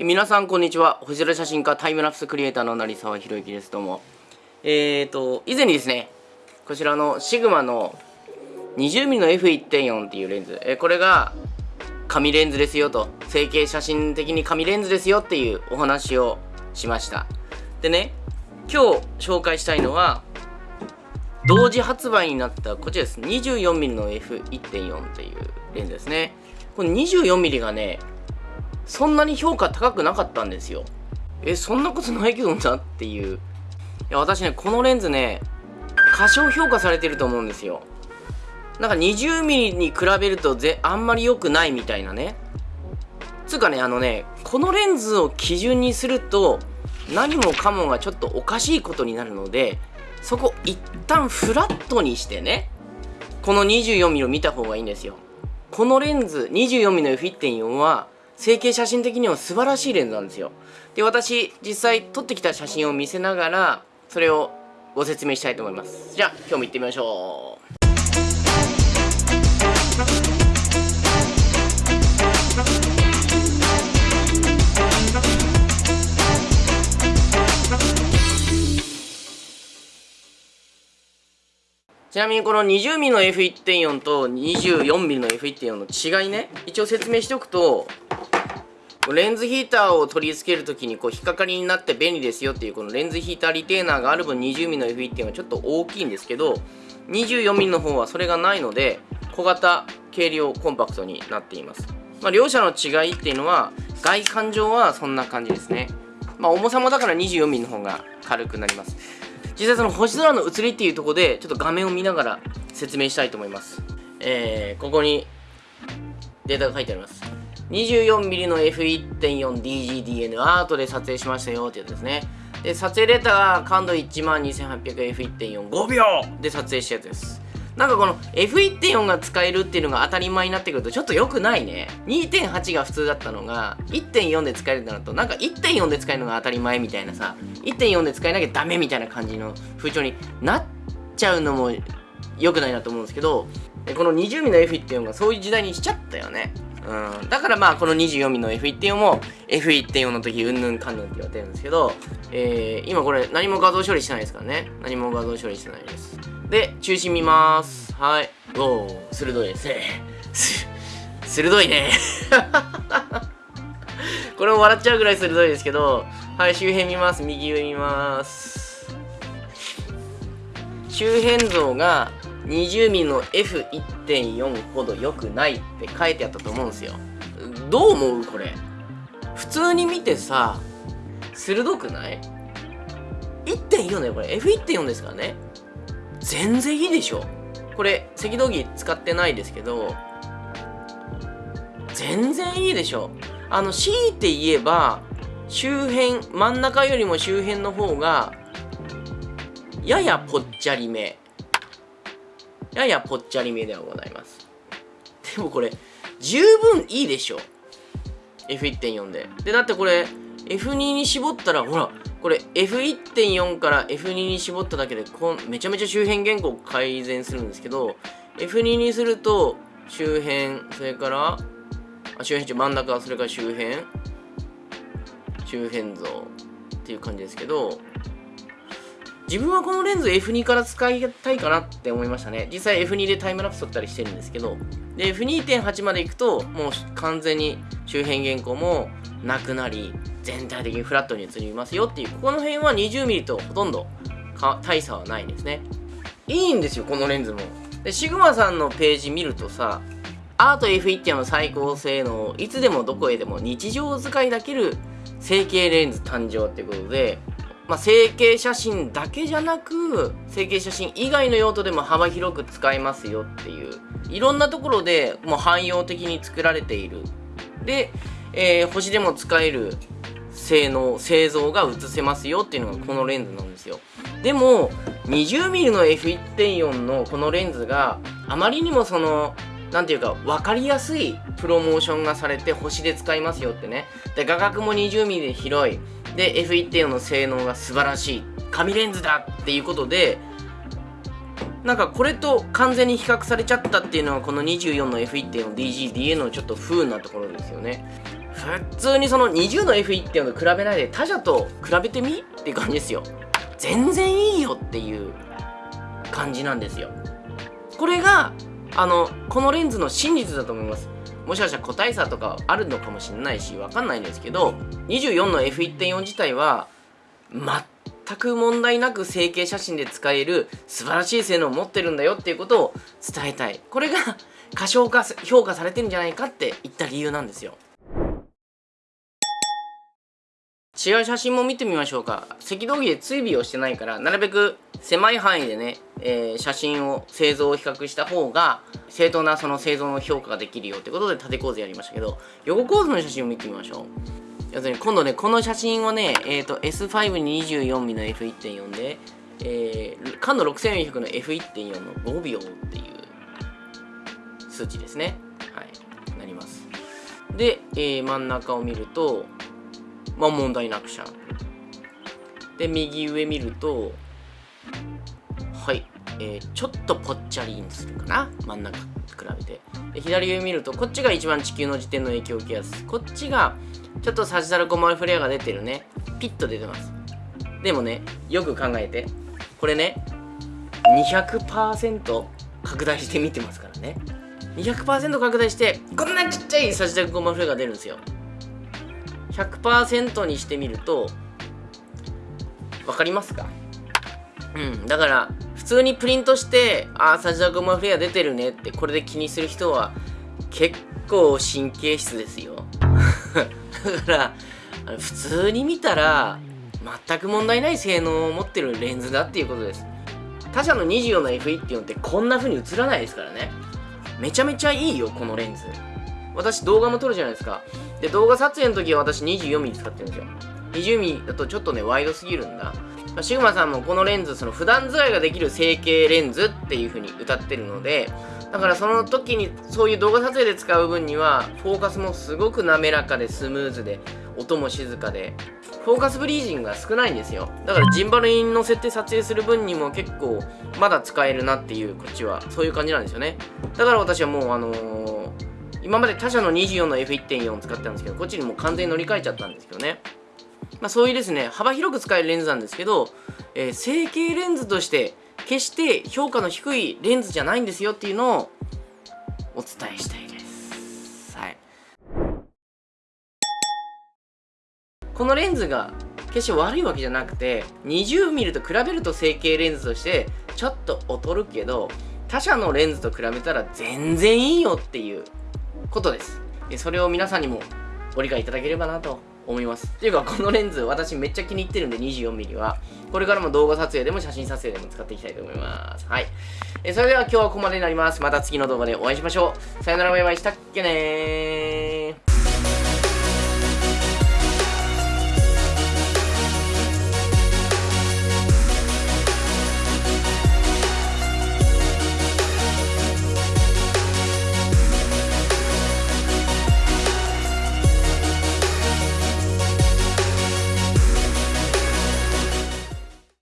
皆さんこんにちは。星空写真家タイムラプスクリエイターの成沢宏之です。どうも。えーと以前にですねこちらのシグマの 20mm の F1.4 っていうレンズえこれが紙レンズですよと。成形写真的に紙レンズですよっていうお話をしました。でね今日紹介したいのは同時発売になったこちらです。24mm の F1.4 っていうレンズですね。この 24mm がねそんなに評価高くなかったんですよ。えそんなことないけどなっていう。いや私ねこのレンズね過小評価されてると思うんですよ。なんか 20mm に比べるとぜあんまり良くないみたいなね。つうかねあのねこのレンズを基準にすると何もかもがちょっとおかしいことになるのでそこ一旦フラットにしてねこの 24mm を見た方がいいんですよ。このレンズ 24mm の F1.4 は成形写真的には素晴らしいレンズなんですよ。で私実際撮ってきた写真を見せながらそれをご説明したいと思います。じゃあ今日も行ってみましょう。ちなみにこの 20mm の F1.4 と 24mm の F1.4 の違いね一応説明しておくとレンズヒーターを取り付けるときにこう引っかかりになって便利ですよっていうこのレンズヒーターリテーナーがある分 20mm の F1.4 はちょっと大きいんですけど 24mm の方はそれがないので小型軽量コンパクトになっています、まあ、両者の違いっていうのは外観上はそんな感じですね。まあ重さもだから 24mm の方が軽くなります。実際その星空の写りっていうとこでちょっと画面を見ながら説明したいと思います。えー、ここにデータが書いてあります。24mm の F1.4DGDN アートで撮影しましたよってやつですね。で撮影データが感度 12800F1.45 秒で撮影したやつです。なんかこの F1.4 が使えるっていうのが当たり前になってくるとちょっと良くないね。2.8が普通だったのが1.4で使えるってなるとなんか1.4で使えるのが当たり前みたいなさ1.4で使えなきゃダメみたいな感じの風潮になっちゃうのも良くないなと思うんですけどこの 20mm の F1.4 がそういう時代にしちゃったよね。うん、だからまあこの 24mm の F1.4 も F1.4 の時うんぬんかんぬんって言われてるんですけど、えー、今これ何も画像処理してないですからね。何も画像処理してないです。で中心見ます。はい。おお鋭いですね。鋭いね。これも笑っちゃうぐらい鋭いですけどはい周辺見ます。右上見ます。周辺像が 20mm の F1.4 ほど良くないって書いてあったと思うんですよ。どう思うこれ？普通に見てさ鋭くない？1.4だよこれ。F1.4 ですからね。全然いいでしょ。これ赤道儀使ってないですけど全然いいでしょ。あの強いて言えば周辺真ん中よりも周辺の方がややぽっちゃりめ。ややぽっちゃりめではございます。でもこれ十分いいでしょ。F1.4 で。でだってこれ F2 に絞ったらほらこれ F1.4 から F2 に絞っただけでこんめちゃめちゃ周辺原稿改善するんですけど F2 にすると周辺それからあ周辺中真ん中それから周辺。周辺像っていう感じですけど自分はこのレンズ F2 から使いたいかなって思いましたね。実際 F2 でタイムラプス撮ったりしてるんですけど。で F2.8 まで行くともう完全に周辺原稿もなくなり全体的にフラットに映りますよっていうここの辺は 20mm とほとんど大差はないですね。いいんですよこのレンズも。でシグマさんのページ見るとさアート F1 の最高性能。いつでもどこへでも日常使いできる成形レンズ誕生ってことでまあ、整形写真だけじゃなく整形写真以外の用途でも幅広く使えますよっていういろんなところでもう汎用的に作られている。で、えー、星でも使える性能製造が映せますよっていうのがこのレンズなんですよ。でも 20mm の F1.4 のこのレンズがあまりにもその何ていうか分かりやすいプロモーションがされて星で使いますよってね。で画角も 20mm で広い。で F1.4 の性能が素晴らしい紙レンズだっていうことでなんかこれと完全に比較されちゃったっていうのはこの24の F1.4DGDA のちょっと不運なところですよね。普通にその20の F1.4 と比べないで他社と比べてみっていう感じですよ。全然いいよっていう感じなんですよ。これがあのこのレンズの真実だと思います。もしかしたら個体差とかあるのかもしれないしわかんないんですけど24の F1.4 自体は全く問題なく成形写真で使える素晴らしい性能を持ってるんだよっていうことを伝えたい。これが過小化評価されてるんじゃないかって言った理由なんですよ。違う写真も見てみましょうか。赤道儀で追尾をしてないからなるべく狭い範囲でね、えー、写真を製造を比較した方が正当なその製造の評価ができるよってことで縦構図やりましたけど横構図の写真を見てみましょう。要するに今度ねこの写真をね、えーと、S5 に 24mm の F1.4 で、えー、感度6400の F1.4 の5秒っていう数値ですね。はい。なります。で、えー、真ん中を見るとまあ問題なくシャープで右上見ると、えー、ちょっとぽっちゃりにするかな。真ん中比べて。で左上見るとこっちが一番地球の時点の影響を受けやすこっちがちょっとサジタルコマフレアが出てるね。ピッと出てます。でもねよく考えて。これね200%拡大して見てますからね。200%拡大してこんなちっちゃいサジタルコマフレアが出るんですよ。100%にしてみると分かりますか？うんだから普通にプリントしてああサジダゴマフレア出てるねってこれで気にする人は結構神経質ですよ。だから普通に見たら全く問題ない性能を持ってるレンズだっていうことです。他社の24の F1.4 ってこんな風に映らないですからね。めちゃめちゃいいよこのレンズ。私動画も撮るじゃないですか。で動画撮影の時は私 24mm 使ってるんですよ。20mm だとちょっとねワイドすぎるんだ。シグマさんもこのレンズその普段使いができる成形レンズっていう風に歌ってるのでだからその時にそういう動画撮影で使う分にはフォーカスもすごく滑らかでスムーズで音も静かでフォーカスブリージングが少ないんですよ。だからジンバルに乗せて撮影する分にも結構まだ使えるなっていうこっちはそういう感じなんですよね。だから私はもうあのー今まで他社の24の F1.4 使ってたんですけどこっちにもう完全に乗り換えちゃったんですけどね。まあ、そういうですね幅広く使えるレンズなんですけど、えー、成形レンズとして決して評価の低いレンズじゃないんですよっていうのをお伝えしたいです。はい。このレンズが決して悪いわけじゃなくて 20mm と比べると成形レンズとしてちょっと劣るけど他社のレンズと比べたら全然いいよっていうことです。それを皆さんにもご理解いただければなと思います。っていうかこのレンズ私めっちゃ気に入ってるんで 24mm は。これからも動画撮影でも写真撮影でも使っていきたいと思います。はい。えそれでは今日はここまでになります。また次の動画でお会いしましょう。さよならバイバイ。したっけねー。